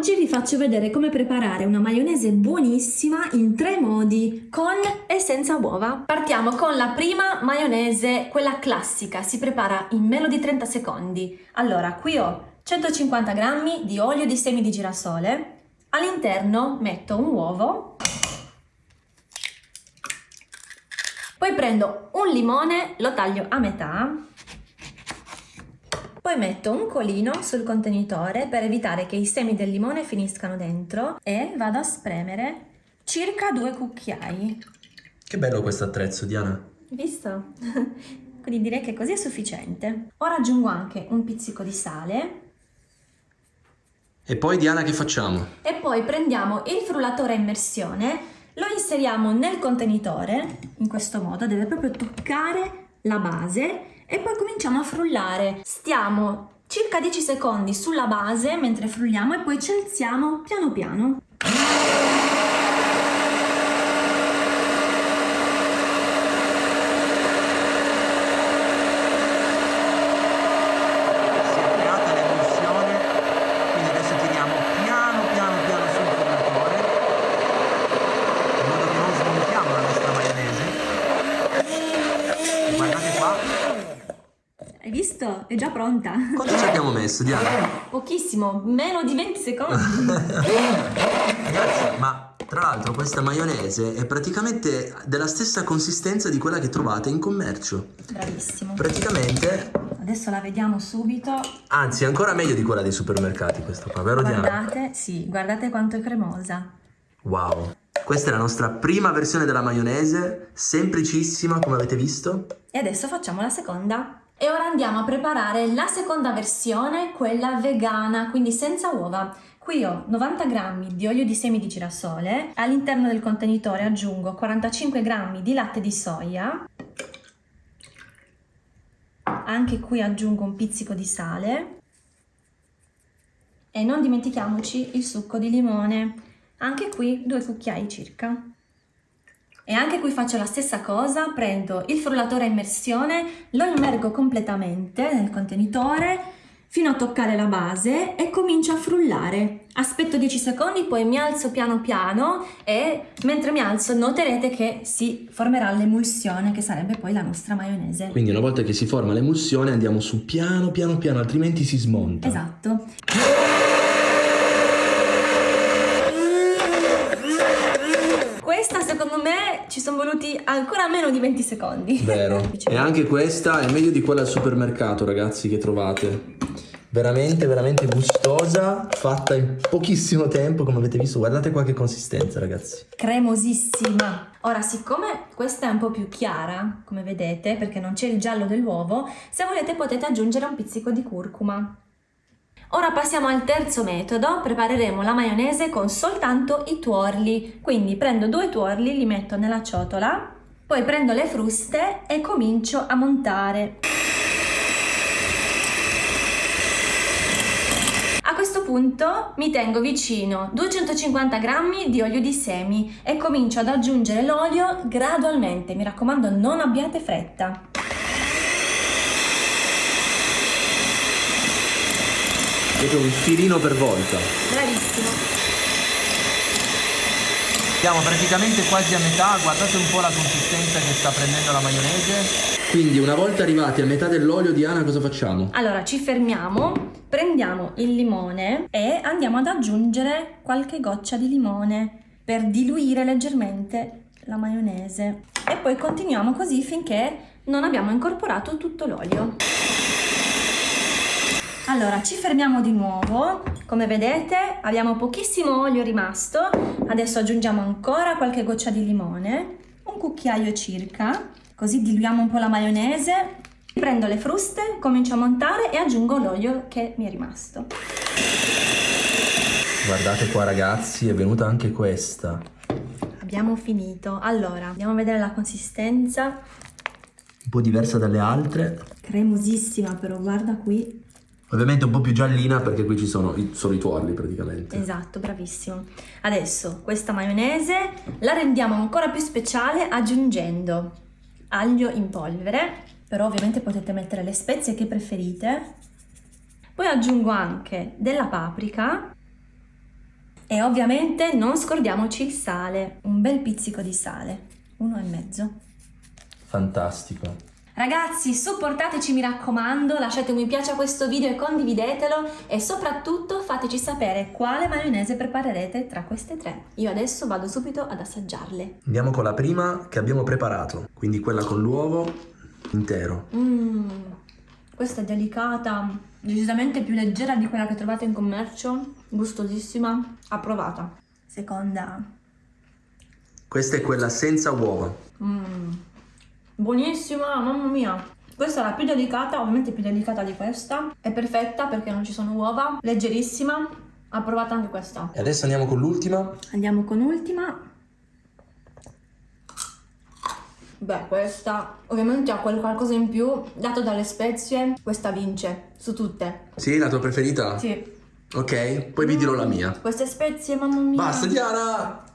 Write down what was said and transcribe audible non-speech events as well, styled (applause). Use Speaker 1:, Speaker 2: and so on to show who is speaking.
Speaker 1: Oggi vi faccio vedere come preparare una maionese buonissima in tre modi, con e senza uova. Partiamo con la prima maionese, quella classica, si prepara in meno di 30 secondi. Allora, qui ho 150 g di olio di semi di girasole, all'interno metto un uovo, poi prendo un limone, lo taglio a metà, poi metto un colino sul contenitore per evitare che i semi del limone finiscano dentro e vado a spremere circa due cucchiai.
Speaker 2: Che bello questo attrezzo, Diana.
Speaker 1: Visto? (laughs) Quindi direi che così è sufficiente. Ora aggiungo anche un pizzico di sale.
Speaker 2: E poi Diana che facciamo?
Speaker 1: E poi prendiamo il frullatore a immersione, lo inseriamo nel contenitore, in questo modo, deve proprio toccare la base e poi cominciamo a frullare. Stiamo circa 10 secondi sulla base mentre frulliamo e poi ci alziamo piano piano. Visto? È già pronta.
Speaker 2: Quanto ci abbiamo messo, Diana?
Speaker 1: Pochissimo, meno di 20 secondi. (laughs)
Speaker 2: Ragazzi, ma tra l'altro questa maionese è praticamente della stessa consistenza di quella che trovate in commercio.
Speaker 1: Bravissimo.
Speaker 2: Praticamente...
Speaker 1: Adesso la vediamo subito.
Speaker 2: Anzi, ancora meglio di quella dei supermercati questa qua, vero
Speaker 1: guardate,
Speaker 2: Diana?
Speaker 1: Guardate, sì, guardate quanto è cremosa.
Speaker 2: Wow. Questa è la nostra prima versione della maionese, semplicissima come avete visto.
Speaker 1: E adesso facciamo la seconda. E ora andiamo a preparare la seconda versione, quella vegana, quindi senza uova. Qui ho 90 g di olio di semi di girasole, all'interno del contenitore aggiungo 45 g di latte di soia, anche qui aggiungo un pizzico di sale e non dimentichiamoci il succo di limone, anche qui due cucchiai circa. E anche qui faccio la stessa cosa, prendo il frullatore a immersione, lo immergo completamente nel contenitore fino a toccare la base e comincio a frullare. Aspetto 10 secondi, poi mi alzo piano piano e mentre mi alzo noterete che si formerà l'emulsione che sarebbe poi la nostra maionese.
Speaker 2: Quindi una volta che si forma l'emulsione andiamo su piano piano piano, altrimenti si smonta.
Speaker 1: Esatto. Ci sono voluti ancora meno di 20 secondi.
Speaker 2: Vero. (laughs) e anche questa è meglio di quella al supermercato, ragazzi, che trovate. Veramente, veramente gustosa, fatta in pochissimo tempo, come avete visto. Guardate qua che consistenza, ragazzi.
Speaker 1: Cremosissima. Ora, siccome questa è un po' più chiara, come vedete, perché non c'è il giallo dell'uovo, se volete potete aggiungere un pizzico di curcuma. Ora passiamo al terzo metodo, prepareremo la maionese con soltanto i tuorli, quindi prendo due tuorli, li metto nella ciotola, poi prendo le fruste e comincio a montare. A questo punto mi tengo vicino 250 g di olio di semi e comincio ad aggiungere l'olio gradualmente, mi raccomando non abbiate fretta.
Speaker 2: Proprio un filino per volta.
Speaker 1: Bravissimo.
Speaker 2: Siamo praticamente quasi a metà, guardate un po' la consistenza che sta prendendo la maionese. Quindi una volta arrivati a metà dell'olio, Diana, cosa facciamo?
Speaker 1: Allora, ci fermiamo, prendiamo il limone e andiamo ad aggiungere qualche goccia di limone per diluire leggermente la maionese. E poi continuiamo così finché non abbiamo incorporato tutto l'olio. Allora, ci fermiamo di nuovo, come vedete abbiamo pochissimo olio rimasto, adesso aggiungiamo ancora qualche goccia di limone, un cucchiaio circa, così diluiamo un po' la maionese, prendo le fruste, comincio a montare e aggiungo l'olio che mi è rimasto.
Speaker 2: Guardate qua ragazzi, è venuta anche questa.
Speaker 1: Abbiamo finito, allora andiamo a vedere la consistenza.
Speaker 2: Un po' diversa dalle altre.
Speaker 1: Cremosissima però, guarda qui.
Speaker 2: Ovviamente un po' più giallina perché qui ci sono i, sono i tuorli praticamente.
Speaker 1: Esatto, bravissimo. Adesso questa maionese la rendiamo ancora più speciale aggiungendo aglio in polvere, però ovviamente potete mettere le spezie che preferite. Poi aggiungo anche della paprika, E ovviamente non scordiamoci il sale, un bel pizzico di sale, uno e mezzo.
Speaker 2: Fantastico.
Speaker 1: Ragazzi, supportateci mi raccomando, lasciate un mi piace a questo video e condividetelo e soprattutto fateci sapere quale maionese preparerete tra queste tre. Io adesso vado subito ad assaggiarle.
Speaker 2: Andiamo con la prima che abbiamo preparato, quindi quella con l'uovo intero.
Speaker 1: Mmm, questa è delicata, decisamente più leggera di quella che trovate in commercio, gustosissima, approvata. Seconda.
Speaker 2: Questa è quella senza uova.
Speaker 1: Mmm, buonissima, mamma mia. Questa è la più delicata, ovviamente più delicata di questa. È perfetta perché non ci sono uova, leggerissima, approvata anche questa.
Speaker 2: E adesso andiamo con l'ultima.
Speaker 1: Andiamo con ultima. Beh, questa ovviamente ha quel qualcosa in più, dato dalle spezie, questa vince su tutte.
Speaker 2: Sì, la tua preferita?
Speaker 1: Sì.
Speaker 2: Ok, poi vi dirò la mia.
Speaker 1: Queste spezie, mamma mia.
Speaker 2: Basta Diana!